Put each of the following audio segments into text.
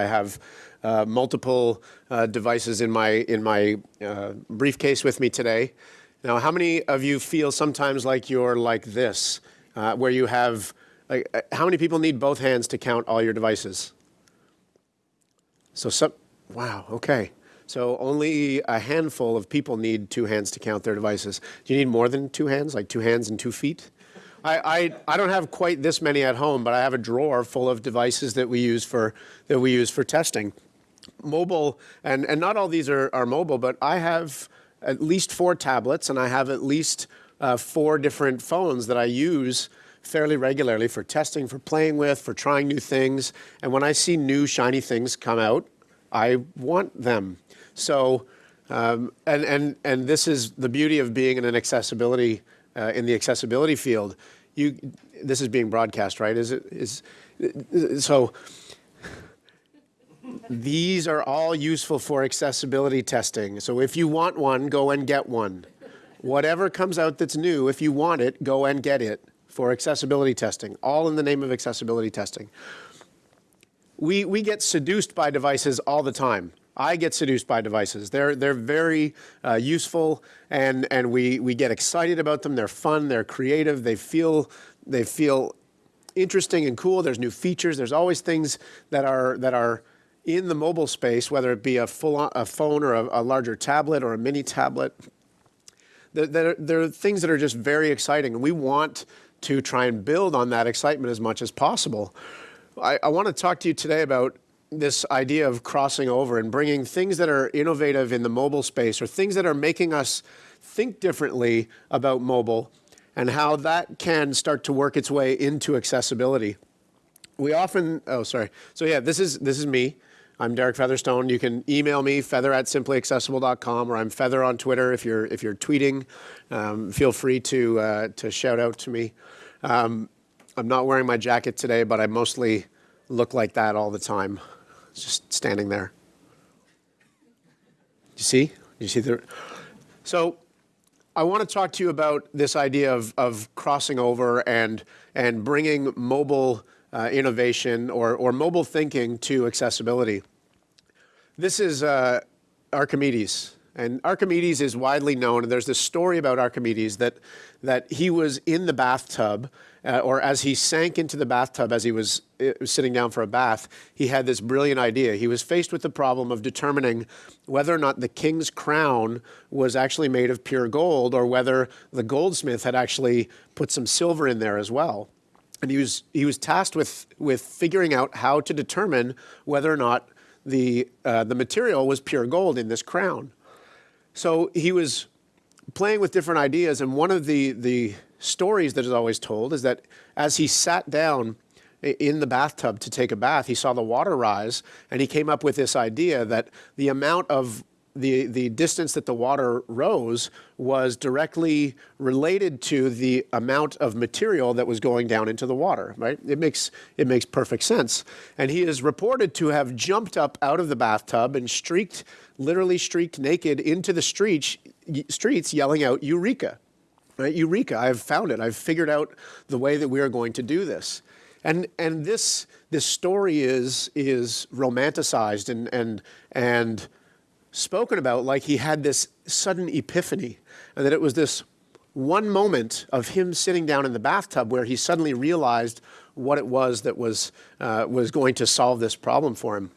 I have uh, multiple uh, devices in my in my uh, briefcase with me today. Now, how many of you feel sometimes like you're like this, uh, where you have like uh, how many people need both hands to count all your devices? So some, wow, okay. So only a handful of people need two hands to count their devices. Do you need more than two hands, like two hands and two feet? I, I, I, don't have quite this many at home, but I have a drawer full of devices that we use for, that we use for testing mobile, and, and not all these are, are mobile, but I have at least four tablets and I have at least uh, four different phones that I use fairly regularly for testing, for playing with, for trying new things. And when I see new shiny things come out, I want them. So, um, and, and, and this is the beauty of being in an accessibility, uh, in the accessibility field. You, this is being broadcast, right? Is it, is, so these are all useful for accessibility testing. So if you want one, go and get one. Whatever comes out that's new, if you want it, go and get it for accessibility testing, all in the name of accessibility testing. We, we get seduced by devices all the time. I get seduced by devices. They're, they're very uh, useful and, and we, we get excited about them. They're fun, they're creative, they feel, they feel interesting and cool. There's new features. There's always things that are, that are in the mobile space, whether it be a full a phone or a, a larger tablet or a mini tablet, there, there, are things that are just very exciting, and we want to try and build on that excitement as much as possible. I, I want to talk to you today about this idea of crossing over and bringing things that are innovative in the mobile space or things that are making us think differently about mobile and how that can start to work its way into accessibility. We often, oh, sorry. So yeah, this is, this is me. I'm Derek Featherstone. You can email me, feather at simplyaccessible.com, or I'm Feather on Twitter. If you're, if you're tweeting, um, feel free to, uh, to shout out to me. Um, I'm not wearing my jacket today, but I mostly look like that all the time, just standing there. You see? You see the, so I want to talk to you about this idea of, of crossing over and, and bringing mobile uh, innovation or, or mobile thinking to accessibility. This is uh, Archimedes. And Archimedes is widely known, and there's this story about Archimedes that, that he was in the bathtub, uh, or as he sank into the bathtub as he was uh, sitting down for a bath, he had this brilliant idea. He was faced with the problem of determining whether or not the king's crown was actually made of pure gold, or whether the goldsmith had actually put some silver in there as well and he was he was tasked with with figuring out how to determine whether or not the uh, the material was pure gold in this crown. So he was playing with different ideas, and one of the the stories that is always told is that as he sat down in the bathtub to take a bath, he saw the water rise, and he came up with this idea that the amount of the, the distance that the water rose was directly related to the amount of material that was going down into the water, right? It makes, it makes perfect sense. And he is reported to have jumped up out of the bathtub and streaked, literally streaked naked into the streets, streets yelling out, Eureka, right? Eureka, I've found it. I've figured out the way that we are going to do this. And, and this, this story is, is romanticized and, and, and spoken about like he had this sudden epiphany and that it was this one moment of him sitting down in the bathtub where he suddenly realized what it was that was, uh, was going to solve this problem for him.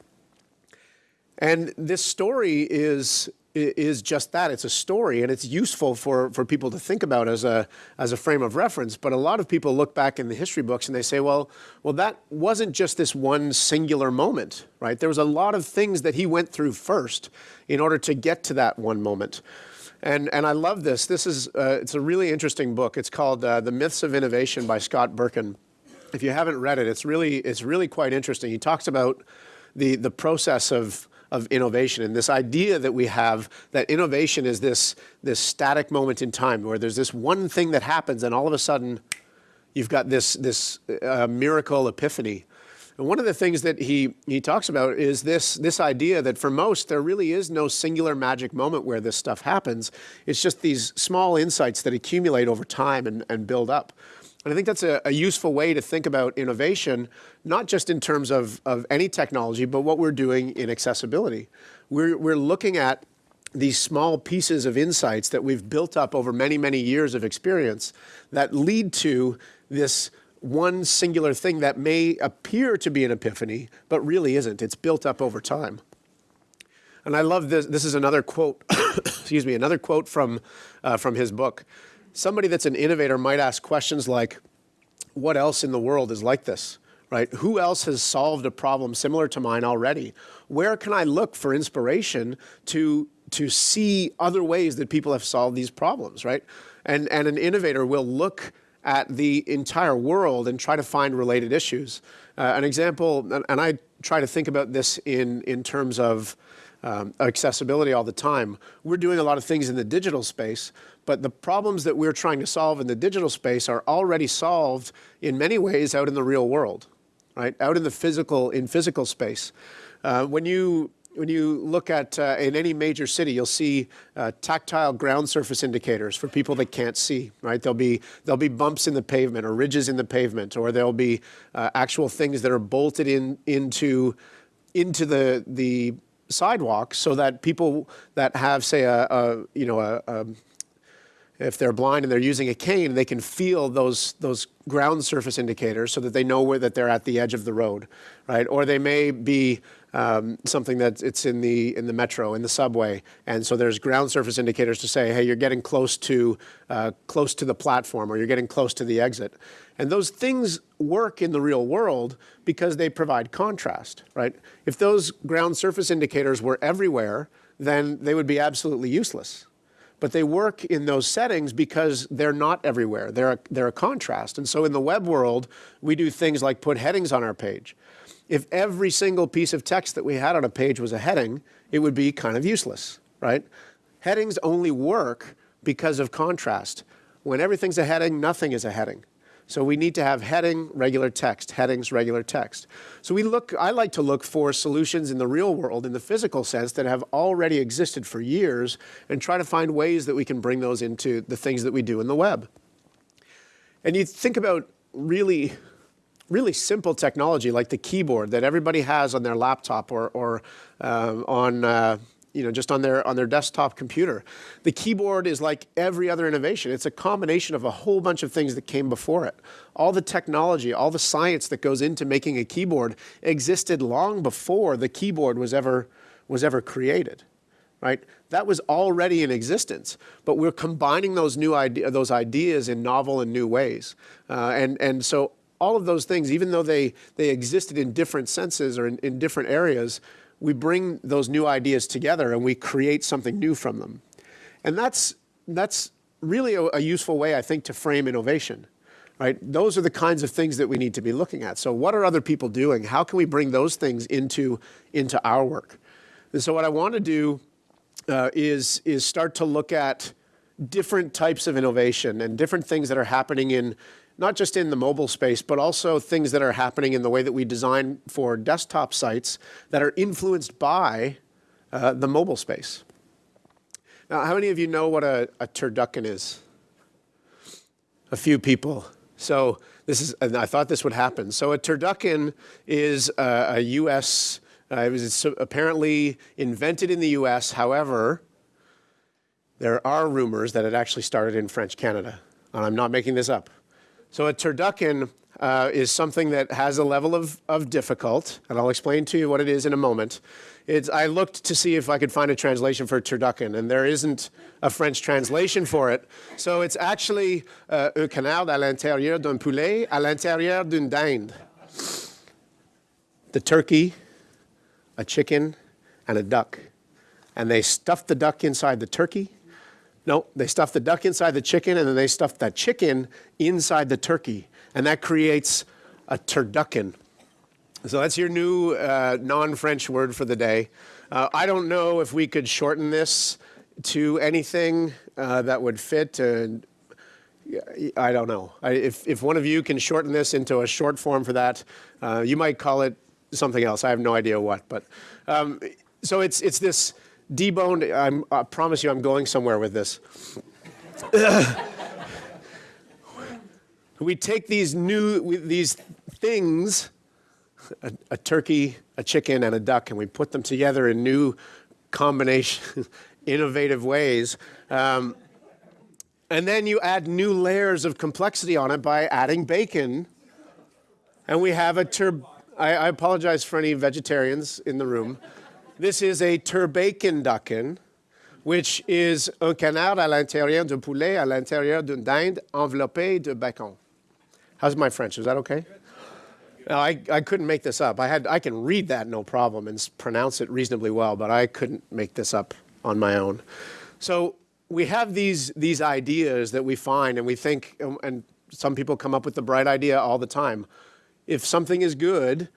And this story is, is just that. It's a story, and it's useful for, for people to think about as a, as a frame of reference. But a lot of people look back in the history books and they say, well, well, that wasn't just this one singular moment, right? There was a lot of things that he went through first in order to get to that one moment. And, and I love this. This is, uh, it's a really interesting book. It's called uh, The Myths of Innovation by Scott Berkun. If you haven't read it, it's really, it's really quite interesting. He talks about the, the process of, of innovation and this idea that we have that innovation is this, this static moment in time where there's this one thing that happens and all of a sudden you've got this, this uh, miracle epiphany. And one of the things that he, he talks about is this, this idea that for most, there really is no singular magic moment where this stuff happens. It's just these small insights that accumulate over time and, and build up. And I think that's a, a, useful way to think about innovation, not just in terms of, of any technology, but what we're doing in accessibility. We're, we're looking at these small pieces of insights that we've built up over many, many years of experience that lead to this one singular thing that may appear to be an epiphany, but really isn't. It's built up over time. And I love this. This is another quote, excuse me, another quote from, uh, from his book. Somebody that's an innovator might ask questions like, what else in the world is like this? Right? Who else has solved a problem similar to mine already? Where can I look for inspiration to, to see other ways that people have solved these problems, right? And, and an innovator will look at the entire world and try to find related issues. Uh, an example, and, and I try to think about this in, in terms of um, accessibility all the time. We're doing a lot of things in the digital space, but the problems that we're trying to solve in the digital space are already solved in many ways out in the real world, right? Out in the physical, in physical space. Uh, when you when you look at uh, in any major city, you'll see uh, tactile ground surface indicators for people that can't see. Right? There'll be there'll be bumps in the pavement or ridges in the pavement, or there'll be uh, actual things that are bolted in into into the the sidewalk so that people that have, say, a, a you know, a, a, if they're blind and they're using a cane, they can feel those, those ground surface indicators so that they know where that they're at the edge of the road, right? Or they may be um, something that it's in the in the metro, in the subway, and so there's ground surface indicators to say, hey, you're getting close to uh, close to the platform, or you're getting close to the exit. And those things work in the real world because they provide contrast, right? If those ground surface indicators were everywhere, then they would be absolutely useless. But they work in those settings because they're not everywhere. They're a, they're a contrast. And so in the web world, we do things like put headings on our page. If every single piece of text that we had on a page was a heading, it would be kind of useless, right? Headings only work because of contrast. When everything's a heading, nothing is a heading. So we need to have heading, regular text, headings, regular text. So we look, I like to look for solutions in the real world, in the physical sense, that have already existed for years and try to find ways that we can bring those into the things that we do in the web. And you think about really, really simple technology like the keyboard that everybody has on their laptop or, or uh, on uh, you know, just on their, on their desktop computer. The keyboard is like every other innovation. It's a combination of a whole bunch of things that came before it. All the technology, all the science that goes into making a keyboard existed long before the keyboard was ever, was ever created. Right? That was already in existence, but we're combining those new idea, those ideas in novel and new ways. Uh, and, and so all of those things, even though they, they existed in different senses or in, in different areas, we bring those new ideas together and we create something new from them. And that's, that's really a, a useful way, I think, to frame innovation. Right? Those are the kinds of things that we need to be looking at. So what are other people doing? How can we bring those things into, into our work? And so what I want to do uh, is, is start to look at different types of innovation and different things that are happening in, not just in the mobile space, but also things that are happening in the way that we design for desktop sites that are influenced by uh, the mobile space. Now, how many of you know what a, a turducken is? A few people. So this is, and I thought this would happen. So a turducken is a, a U.S., uh, it was apparently invented in the U.S. However, there are rumors that it actually started in French Canada. And I'm not making this up. So a turducken uh, is something that has a level of, of difficult, and I'll explain to you what it is in a moment. It's, I looked to see if I could find a translation for turducken, and there isn't a French translation for it. So it's actually uh, un canard à l'intérieur d'un poulet à l'intérieur d'une dinde. The turkey, a chicken, and a duck. And they stuffed the duck inside the turkey, no, they stuff the duck inside the chicken and then they stuff that chicken inside the turkey. And that creates a turducken. So that's your new uh, non-French word for the day. Uh, I don't know if we could shorten this to anything uh, that would fit. I don't know. I, if, if one of you can shorten this into a short form for that, uh, you might call it something else. I have no idea what. But um, so it's it's this deboned, I'm, I promise you I'm going somewhere with this. we take these new, these things, a, a, turkey, a chicken, and a duck, and we put them together in new combination, innovative ways. Um, and then you add new layers of complexity on it by adding bacon. And we have a tur. I, I apologize for any vegetarians in the room. This is a turbaconducken, which is un canard à l'intérieur d'un poulet à l'intérieur d'une dinde enveloppé de bacon. How's my French? Is that okay? No, I, I couldn't make this up. I, had, I can read that no problem and pronounce it reasonably well, but I couldn't make this up on my own. So we have these, these ideas that we find and we think, um, and some people come up with the bright idea all the time. If something is good,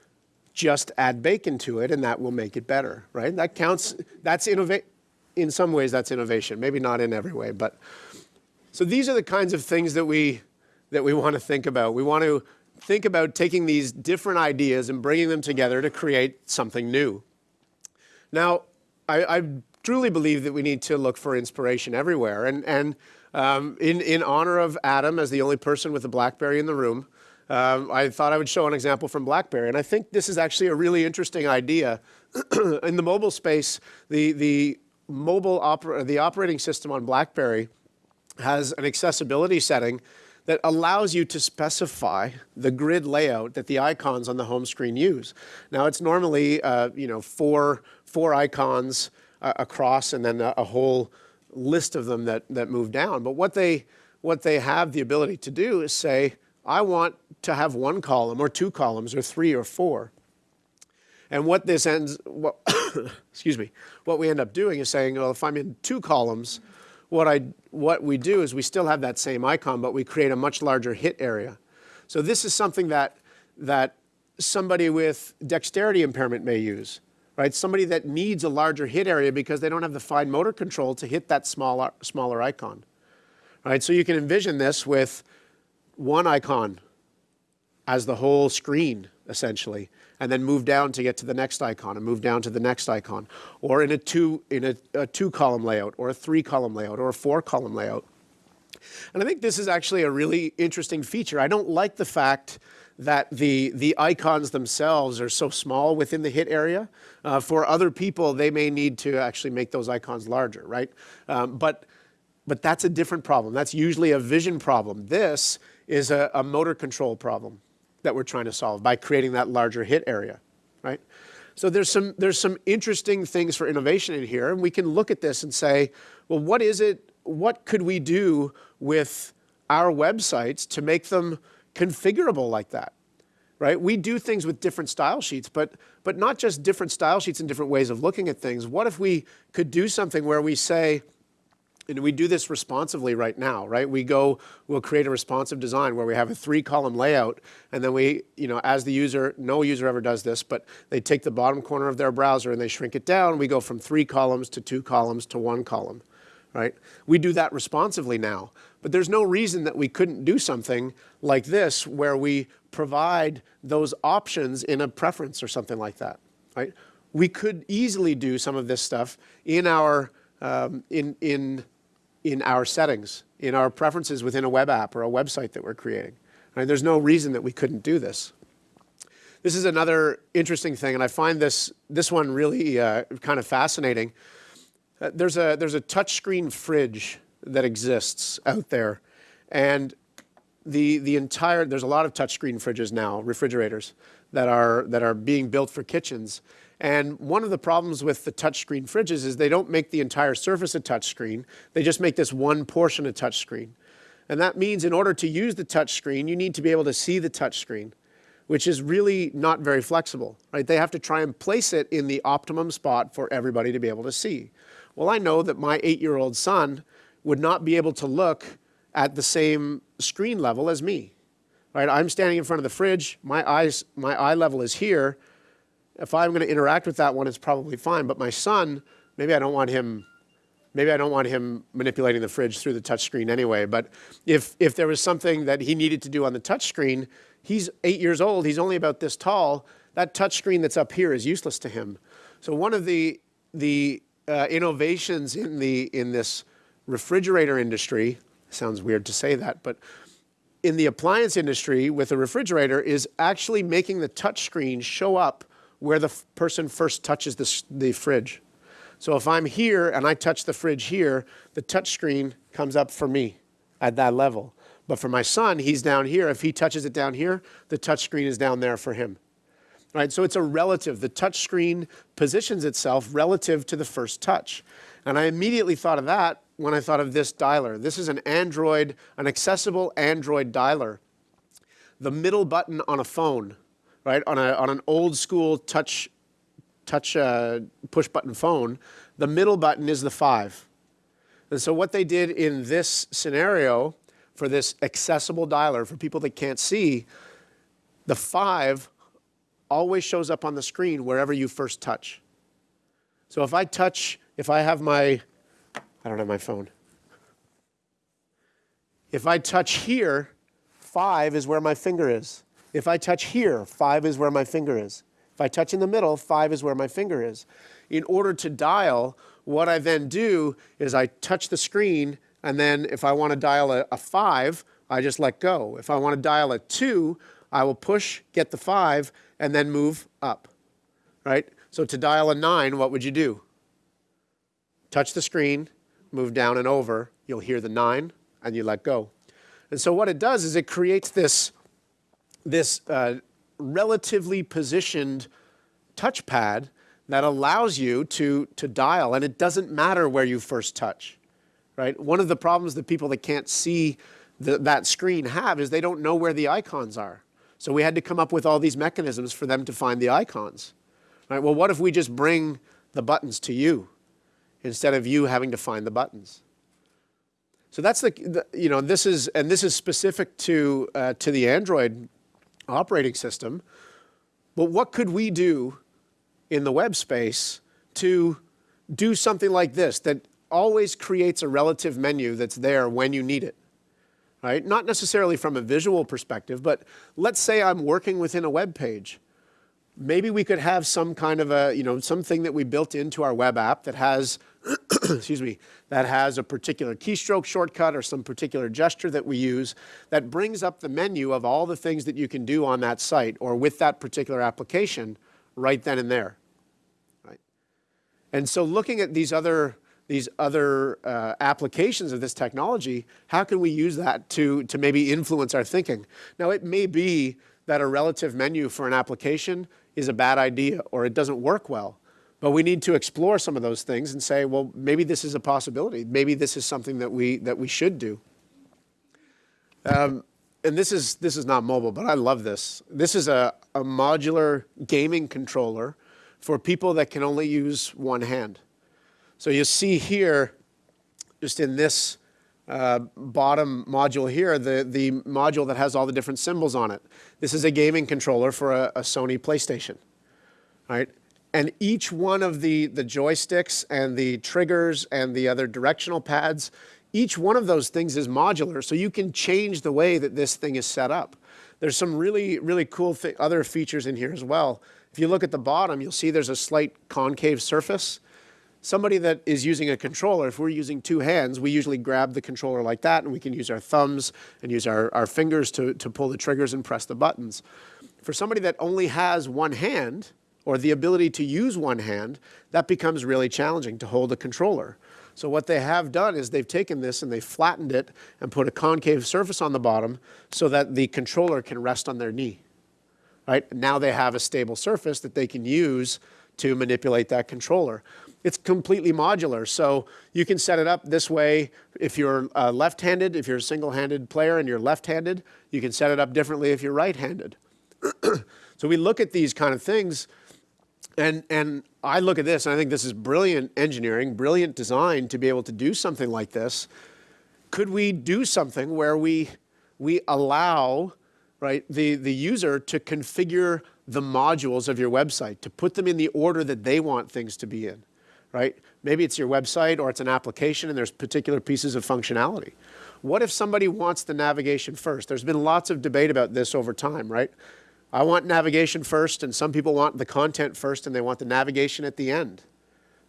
just add bacon to it and that will make it better, right? That counts, that's innovate. In some ways, that's innovation. Maybe not in every way, but so these are the kinds of things that we that we want to think about. We want to think about taking these different ideas and bringing them together to create something new. Now, I, I truly believe that we need to look for inspiration everywhere. And, and um, in, in honor of Adam as the only person with a BlackBerry in the room, um, I thought I would show an example from BlackBerry. And I think this is actually a really interesting idea. in the mobile space, the, the mobile oper the operating system on BlackBerry has an accessibility setting that allows you to specify the grid layout that the icons on the home screen use. Now it's normally uh, you know four four icons uh, across and then a, a, whole list of them that that move down. But what they what they have the ability to do is say, I want to have one column or two columns or three or four. And what this ends, what, excuse me, what we end up doing is saying, well, if I'm in two columns, what, I, what we do is we still have that same icon, but we create a much larger hit area. So this is something that, that somebody with dexterity impairment may use, right? Somebody that needs a larger hit area because they don't have the fine motor control to hit that smaller, smaller icon, right? So you can envision this with one icon as the whole screen, essentially and then move down to get to the next icon and move down to the next icon, or in a two, in a, a two column layout, or a three column layout, or a four column layout. And I think this is actually a really interesting feature. I don't like the fact that the, the icons themselves are so small within the hit area. Uh, for other people, they may need to actually make those icons larger, right? Um, but, but that's a different problem. That's usually a vision problem. This is a, a motor control problem that we're trying to solve by creating that larger hit area, right? So there's some, there's some interesting things for innovation in here, and we can look at this and say, well, what is it, what could we do with our websites to make them configurable like that, right? We do things with different style sheets, but, but not just different style sheets and different ways of looking at things. What if we could do something where we say, and we do this responsively right now, right? We go, we'll create a responsive design where we have a three column layout and then we, you know, as the user, no user ever does this, but they take the bottom corner of their browser and they shrink it down. We go from three columns to two columns to one column, right? We do that responsively now, but there's no reason that we couldn't do something like this where we provide those options in a preference or something like that, right? We could easily do some of this stuff in our, um, in, in in our settings, in our preferences within a web app or a website that we're creating. Right? There's no reason that we couldn't do this. This is another interesting thing, and I find this, this one really uh, kind of fascinating. Uh, there's, a, there's a touchscreen fridge that exists out there, and the, the entire, there's a lot of touchscreen fridges now, refrigerators, that are, that are being built for kitchens. And one of the problems with the touchscreen fridges is they don't make the entire surface a touchscreen. They just make this one portion a touchscreen. And that means in order to use the touchscreen, you need to be able to see the touchscreen, which is really not very flexible, right? They have to try and place it in the optimum spot for everybody to be able to see. Well, I know that my eight-year-old son would not be able to look at the same screen level as me, right? I'm standing in front of the fridge, my, eyes, my eye level is here, if I'm going to interact with that one, it's probably fine. But my son, maybe I don't want him, maybe I don't want him manipulating the fridge through the touchscreen anyway. But if, if there was something that he needed to do on the touchscreen, he's eight years old, he's only about this tall, that touchscreen that's up here is useless to him. So one of the, the uh, innovations in, the, in this refrigerator industry, sounds weird to say that, but in the appliance industry with a refrigerator is actually making the touch screen show up where the person first touches the, the fridge. So if I'm here and I touch the fridge here, the touch screen comes up for me at that level. But for my son, he's down here. If he touches it down here, the touch screen is down there for him. Right? So it's a relative. The touch screen positions itself relative to the first touch. And I immediately thought of that when I thought of this dialer. This is an Android, an accessible Android dialer. The middle button on a phone, right, on, a, on an old school touch, touch uh, push button phone, the middle button is the five. And so what they did in this scenario for this accessible dialer for people that can't see, the five always shows up on the screen wherever you first touch. So if I touch, if I have my, I don't have my phone. If I touch here, five is where my finger is. If I touch here, five is where my finger is. If I touch in the middle, five is where my finger is. In order to dial, what I then do is I touch the screen, and then if I want to dial a, a five, I just let go. If I want to dial a two, I will push, get the five, and then move up, right? So to dial a nine, what would you do? Touch the screen, move down and over, you'll hear the nine, and you let go. And so what it does is it creates this, this uh, relatively positioned touchpad that allows you to, to dial, and it doesn't matter where you first touch, right? One of the problems that people that can't see the, that screen have is they don't know where the icons are. So we had to come up with all these mechanisms for them to find the icons. Right? Well, what if we just bring the buttons to you instead of you having to find the buttons? So that's the, the you know, this is, and this is specific to, uh, to the Android operating system. But what could we do in the web space to do something like this that always creates a relative menu that's there when you need it? Right? Not necessarily from a visual perspective, but let's say I'm working within a web page. Maybe we could have some kind of a, you know, something that we built into our web app that has, excuse me, that has a particular keystroke shortcut or some particular gesture that we use that brings up the menu of all the things that you can do on that site or with that particular application right then and there. Right? And so looking at these other these other uh, applications of this technology, how can we use that to, to maybe influence our thinking? Now, it may be that a relative menu for an application is a bad idea or it doesn't work well. But we need to explore some of those things and say, well, maybe this is a possibility. Maybe this is something that we, that we should do. Um, and this is, this is not mobile, but I love this. This is a, a modular gaming controller for people that can only use one hand. So you see here, just in this uh, bottom module here, the, the module that has all the different symbols on it. This is a gaming controller for a, a Sony PlayStation, right? And each one of the, the joysticks and the triggers and the other directional pads, each one of those things is modular, so you can change the way that this thing is set up. There's some really, really cool other features in here as well. If you look at the bottom, you'll see there's a slight concave surface somebody that is using a controller, if we're using two hands, we usually grab the controller like that and we can use our thumbs and use our, our fingers to, to pull the triggers and press the buttons. For somebody that only has one hand or the ability to use one hand, that becomes really challenging to hold a controller. So what they have done is they've taken this and they've flattened it and put a concave surface on the bottom so that the controller can rest on their knee. Right? Now they have a stable surface that they can use to manipulate that controller. It's completely modular, so you can set it up this way. If you're uh, left-handed, if you're a single-handed player and you're left-handed, you can set it up differently if you're right-handed. so we look at these kind of things, and, and I look at this, and I think this is brilliant engineering, brilliant design to be able to do something like this. Could we do something where we, we allow right, the, the user to configure the modules of your website, to put them in the order that they want things to be in, right? Maybe it's your website or it's an application and there's particular pieces of functionality. What if somebody wants the navigation first? There's been lots of debate about this over time, right? I want navigation first and some people want the content first and they want the navigation at the end,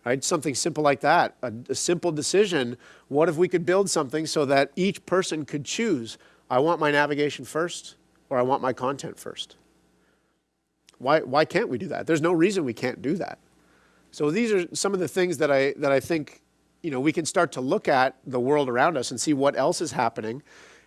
right? Something simple like that, a, a simple decision. What if we could build something so that each person could choose I want my navigation first or I want my content first. Why, why can't we do that? There's no reason we can't do that. So these are some of the things that I, that I think you know, we can start to look at the world around us and see what else is happening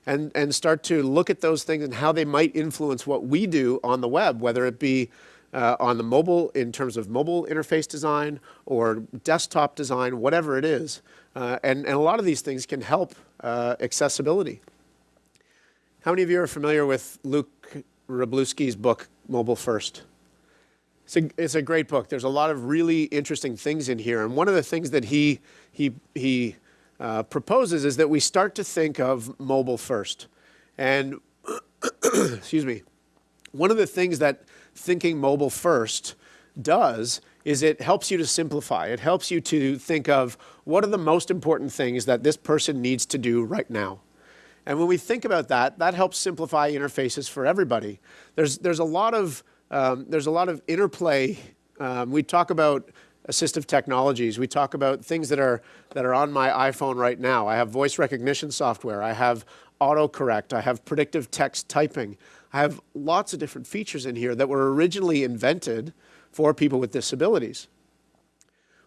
and, and start to look at those things and how they might influence what we do on the web, whether it be uh, on the mobile, in terms of mobile interface design or desktop design, whatever it is. Uh, and, and a lot of these things can help uh, accessibility. How many of you are familiar with Luke Wroblewski's book, Mobile First? It's a, it's a great book. There's a lot of really interesting things in here. And one of the things that he, he, he uh, proposes is that we start to think of mobile first. And, excuse me, one of the things that thinking mobile first does is it helps you to simplify. It helps you to think of what are the most important things that this person needs to do right now. And when we think about that, that helps simplify interfaces for everybody. There's, there's a lot of um, there's a lot of interplay. Um, we talk about assistive technologies. We talk about things that are, that are on my iPhone right now. I have voice recognition software. I have autocorrect. I have predictive text typing. I have lots of different features in here that were originally invented for people with disabilities.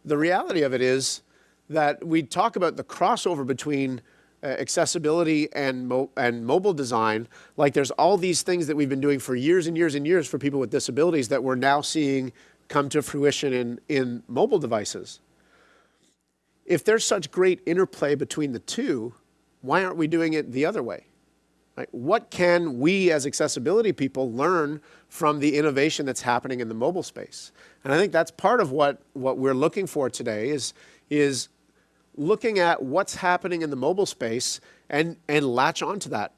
The reality of it is that we talk about the crossover between uh, accessibility and, mo and mobile design, like there's all these things that we've been doing for years and years and years for people with disabilities that we're now seeing come to fruition in, in mobile devices. If there's such great interplay between the two, why aren't we doing it the other way? Right? What can we as accessibility people learn from the innovation that's happening in the mobile space? And I think that's part of what, what we're looking for today is, is looking at what's happening in the mobile space and, and latch onto that.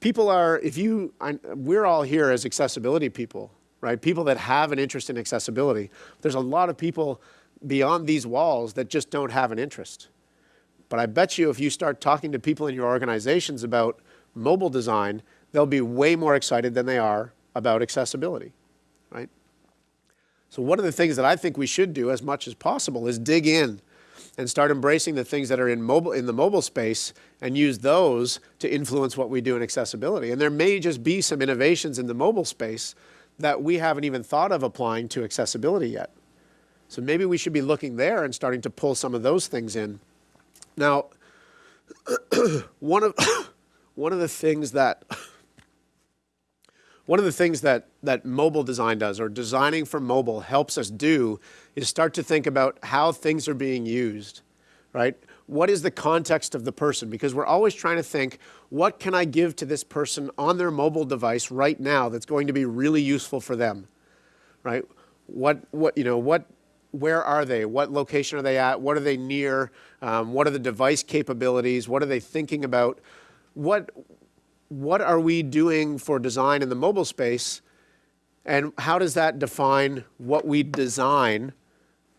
People are, if you, I, we're all here as accessibility people, right? People that have an interest in accessibility. There's a lot of people beyond these walls that just don't have an interest. But I bet you if you start talking to people in your organizations about mobile design, they'll be way more excited than they are about accessibility, right? So one of the things that I think we should do as much as possible is dig in and start embracing the things that are in mobile in the mobile space and use those to influence what we do in accessibility. And there may just be some innovations in the mobile space that we haven't even thought of applying to accessibility yet. So maybe we should be looking there and starting to pull some of those things in. Now, one of one of the things that one of the things that, that mobile design does, or designing for mobile helps us do, is start to think about how things are being used, right? What is the context of the person? Because we're always trying to think, what can I give to this person on their mobile device right now that's going to be really useful for them, right? What, what, you know, what, where are they? What location are they at? What are they near? Um, what are the device capabilities? What are they thinking about? What, what are we doing for design in the mobile space and how does that define what we design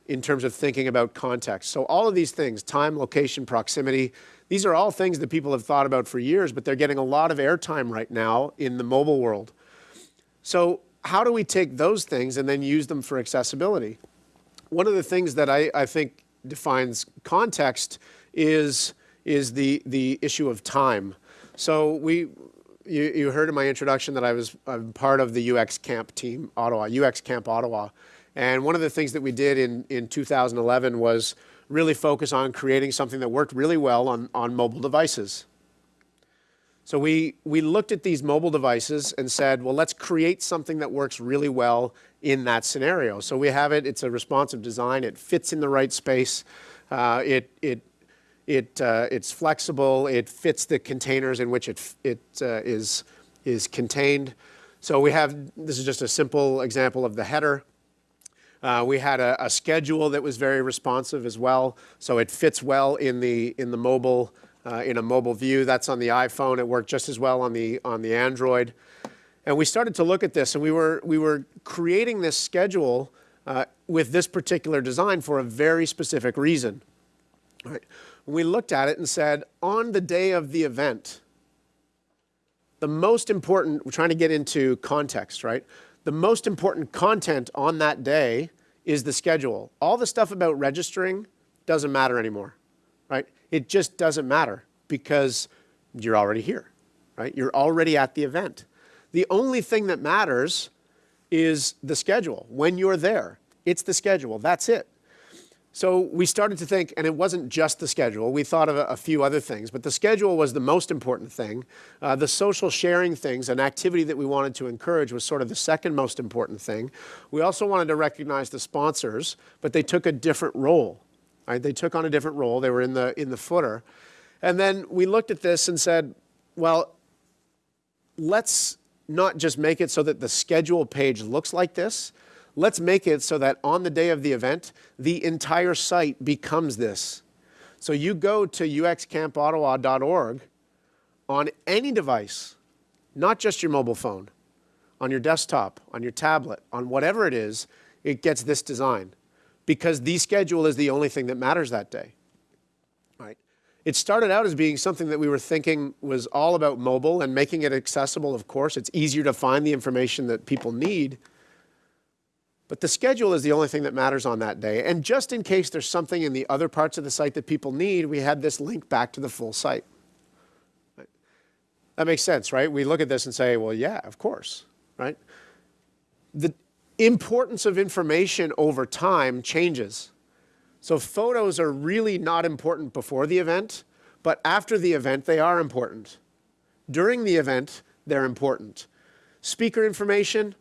in terms of thinking about context? So all of these things, time, location, proximity, these are all things that people have thought about for years, but they're getting a lot of airtime right now in the mobile world. So how do we take those things and then use them for accessibility? One of the things that I, I think defines context is, is the, the issue of time. So we, you, you heard in my introduction that I was I'm part of the UX Camp team, Ottawa, UX Camp Ottawa. And one of the things that we did in, in 2011 was really focus on creating something that worked really well on, on mobile devices. So we, we looked at these mobile devices and said, well, let's create something that works really well in that scenario. So we have it, it's a responsive design, it fits in the right space, uh, it, it it, uh, it's flexible. It fits the containers in which it, it uh, is, is contained. So we have, this is just a simple example of the header. Uh, we had a, a, schedule that was very responsive as well. So it fits well in the, in the mobile, uh, in a mobile view. That's on the iPhone. It worked just as well on the, on the Android. And we started to look at this and we were, we were creating this schedule uh, with this particular design for a very specific reason. We looked at it and said, on the day of the event, the most important, we're trying to get into context, right? The most important content on that day is the schedule. All the stuff about registering doesn't matter anymore, right? It just doesn't matter because you're already here, right? You're already at the event. The only thing that matters is the schedule. When you're there, it's the schedule. That's it. So we started to think, and it wasn't just the schedule. We thought of a, a few other things, but the schedule was the most important thing. Uh, the social sharing things, an activity that we wanted to encourage, was sort of the second most important thing. We also wanted to recognize the sponsors, but they took a different role. Right? They took on a different role. They were in the in the footer, and then we looked at this and said, well, let's not just make it so that the schedule page looks like this, let's make it so that on the day of the event, the entire site becomes this. So you go to uxcampottawa.org on any device, not just your mobile phone, on your desktop, on your tablet, on whatever it is, it gets this design because the schedule is the only thing that matters that day. Right? It started out as being something that we were thinking was all about mobile and making it accessible, of course. It's easier to find the information that people need. But the schedule is the only thing that matters on that day. And just in case there's something in the other parts of the site that people need, we had this link back to the full site. That makes sense, right? We look at this and say, well, yeah, of course, right? The importance of information over time changes. So photos are really not important before the event, but after the event, they are important. During the event, they're important. Speaker information,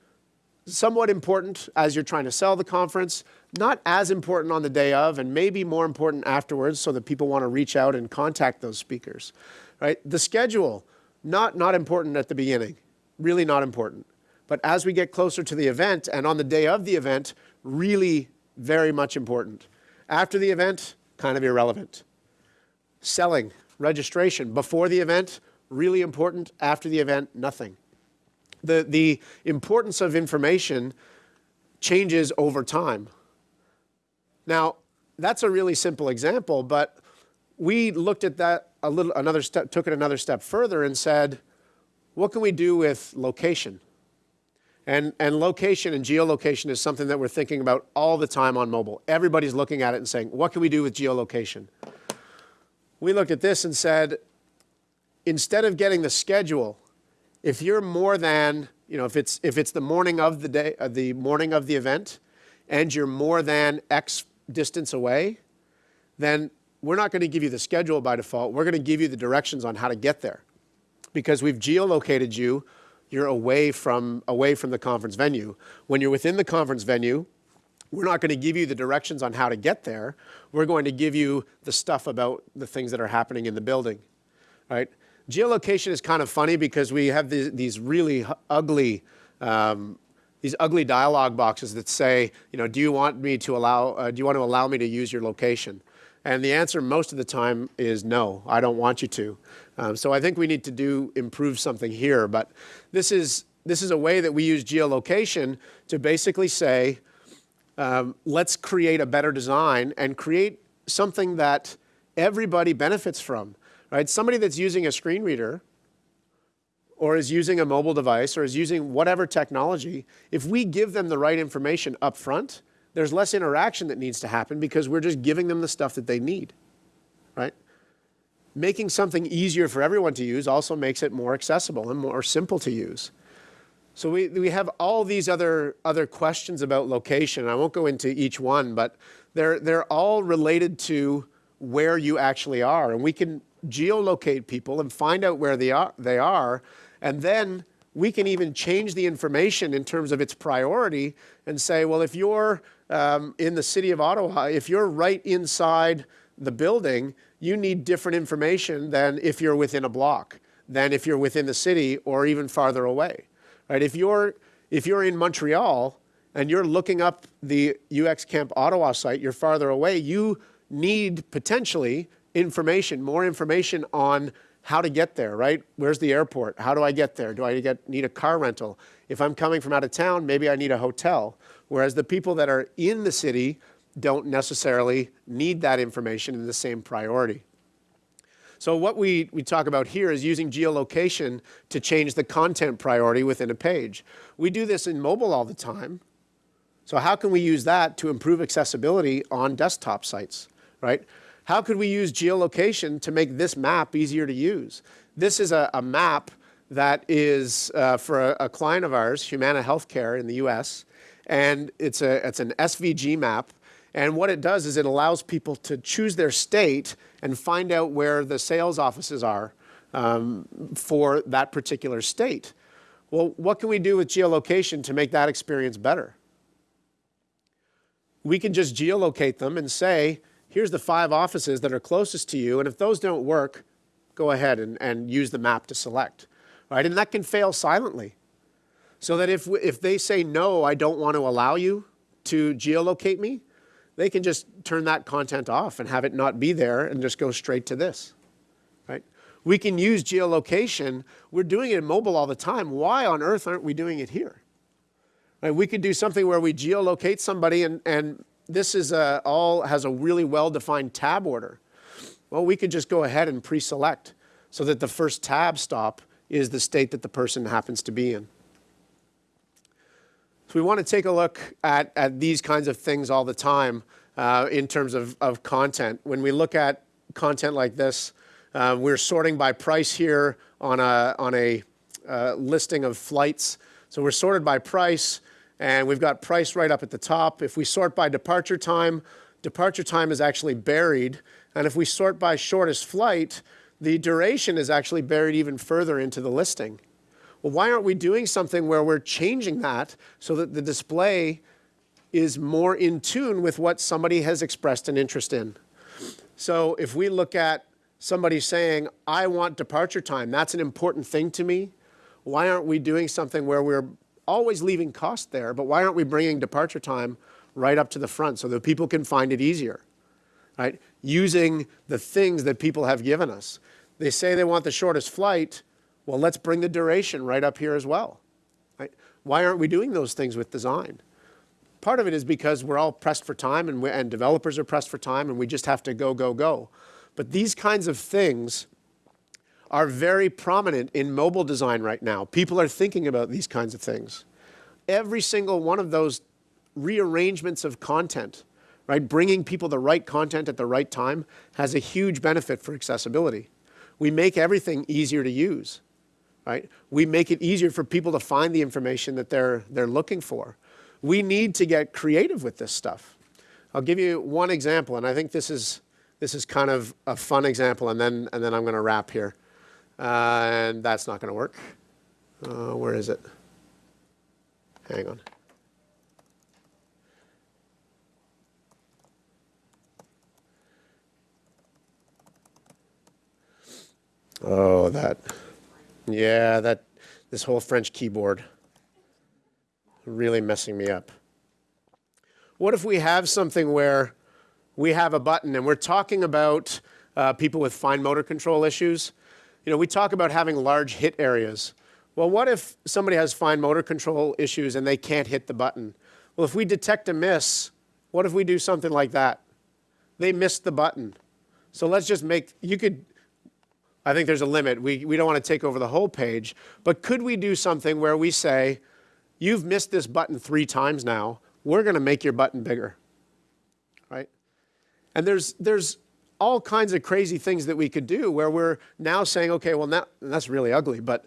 somewhat important as you're trying to sell the conference, not as important on the day of, and maybe more important afterwards so that people want to reach out and contact those speakers, right? The schedule, not, not important at the beginning, really not important. But as we get closer to the event and on the day of the event, really very much important. After the event, kind of irrelevant. Selling, registration, before the event, really important. After the event, nothing. The, the importance of information changes over time. Now, that's a really simple example, but we looked at that a little, another step, took it another step further and said, what can we do with location? And, and location and geolocation is something that we're thinking about all the time on mobile. Everybody's looking at it and saying, what can we do with geolocation? We looked at this and said, instead of getting the schedule, if you're more than, you know, if it's, if it's the morning of the day, uh, the morning of the event, and you're more than X distance away, then we're not going to give you the schedule by default. We're going to give you the directions on how to get there because we've geolocated you you're away from, away from the conference venue. When you're within the conference venue, we're not going to give you the directions on how to get there. We're going to give you the stuff about the things that are happening in the building, right? Geolocation is kind of funny because we have these, these really ugly, um, these ugly dialog boxes that say, you know, do you want me to allow, uh, do you want to allow me to use your location? And the answer most of the time is no, I don't want you to. Um, so I think we need to do improve something here. But this is, this is a way that we use geolocation to basically say, um, let's create a better design and create something that everybody benefits from. Right? Somebody that's using a screen reader or is using a mobile device or is using whatever technology, if we give them the right information up front, there's less interaction that needs to happen because we're just giving them the stuff that they need, right? making something easier for everyone to use also makes it more accessible and more simple to use. So we, we have all these other, other questions about location. I won't go into each one, but they're, they're all related to where you actually are. And we can geolocate people and find out where they are, they are and then we can even change the information in terms of its priority and say, well, if you're um, in the city of Ottawa, if you're right inside the building, you need different information than if you're within a block, than if you're within the city or even farther away. Right? If you're, if you're in Montreal and you're looking up the UX Camp Ottawa site, you're farther away, you need potentially information, more information on how to get there, right? Where's the airport? How do I get there? Do I get, need a car rental? If I'm coming from out of town, maybe I need a hotel. Whereas the people that are in the city don't necessarily need that information in the same priority. So what we, we talk about here is using geolocation to change the content priority within a page. We do this in mobile all the time. So how can we use that to improve accessibility on desktop sites, right? How could we use geolocation to make this map easier to use? This is a, a map that is uh, for a, a, client of ours, Humana Healthcare in the US, and it's, a, it's an SVG map. And what it does is it allows people to choose their state and find out where the sales offices are um, for that particular state. Well, what can we do with geolocation to make that experience better? We can just geolocate them and say, here's the five offices that are closest to you, and if those don't work, go ahead and, and use the map to select right? And that can fail silently. So that if, if they say, no, I don't want to allow you to geolocate me, they can just turn that content off and have it not be there and just go straight to this, right? We can use geolocation. We're doing it in mobile all the time. Why on earth aren't we doing it here? Right? We could do something where we geolocate somebody and, and this is a, all has a really well-defined tab order. Well, we could just go ahead and pre-select so that the first tab stop is the state that the person happens to be in. So we want to take a look at, at these kinds of things all the time uh, in terms of, of content. When we look at content like this, uh, we're sorting by price here on a, on a uh, listing of flights. So we're sorted by price, and we've got price right up at the top. If we sort by departure time, departure time is actually buried. And if we sort by shortest flight, the duration is actually buried even further into the listing. Well, why aren't we doing something where we're changing that so that the display is more in tune with what somebody has expressed an interest in? So if we look at somebody saying, I want departure time, that's an important thing to me, why aren't we doing something where we're always leaving cost there, but why aren't we bringing departure time right up to the front so that people can find it easier? Right? Using the things that people have given us. They say they want the shortest flight. Well, let's bring the duration right up here as well. Right? Why aren't we doing those things with design? Part of it is because we're all pressed for time and, and developers are pressed for time and we just have to go, go, go. But these kinds of things are very prominent in mobile design right now. People are thinking about these kinds of things. Every single one of those rearrangements of content, right, bringing people the right content at the right time has a huge benefit for accessibility. We make everything easier to use, right? We make it easier for people to find the information that they're, they're looking for. We need to get creative with this stuff. I'll give you one example, and I think this is, this is kind of a fun example, and then, and then I'm going to wrap here. Uh, and that's not going to work. Uh, where is it? Hang on. Oh, that. Yeah, that, this whole French keyboard really messing me up. What if we have something where we have a button and we're talking about uh, people with fine motor control issues? You know, we talk about having large hit areas. Well, what if somebody has fine motor control issues and they can't hit the button? Well, if we detect a miss, what if we do something like that? They missed the button. So let's just make, you could, I think there's a limit. We, we don't want to take over the whole page. But could we do something where we say, you've missed this button three times now. We're going to make your button bigger, right? And there's, there's all kinds of crazy things that we could do where we're now saying, okay, well, that, that's really ugly, but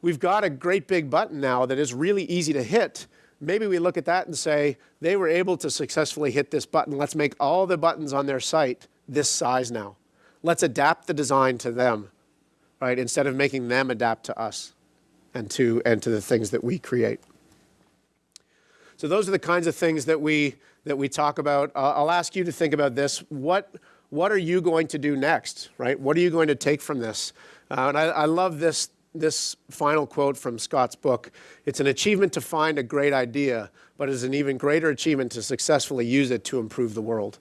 we've got a great big button now that is really easy to hit. Maybe we look at that and say, they were able to successfully hit this button. Let's make all the buttons on their site this size now. Let's adapt the design to them right? Instead of making them adapt to us and to, and to the things that we create. So those are the kinds of things that we, that we talk about. Uh, I'll ask you to think about this. What, what are you going to do next, right? What are you going to take from this? Uh, and I, I love this, this final quote from Scott's book. It's an achievement to find a great idea, but it's an even greater achievement to successfully use it to improve the world,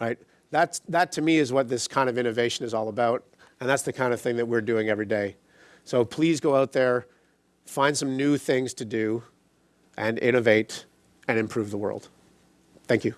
right? That's, that to me is what this kind of innovation is all about. And that's the kind of thing that we're doing every day. So please go out there, find some new things to do, and innovate and improve the world. Thank you.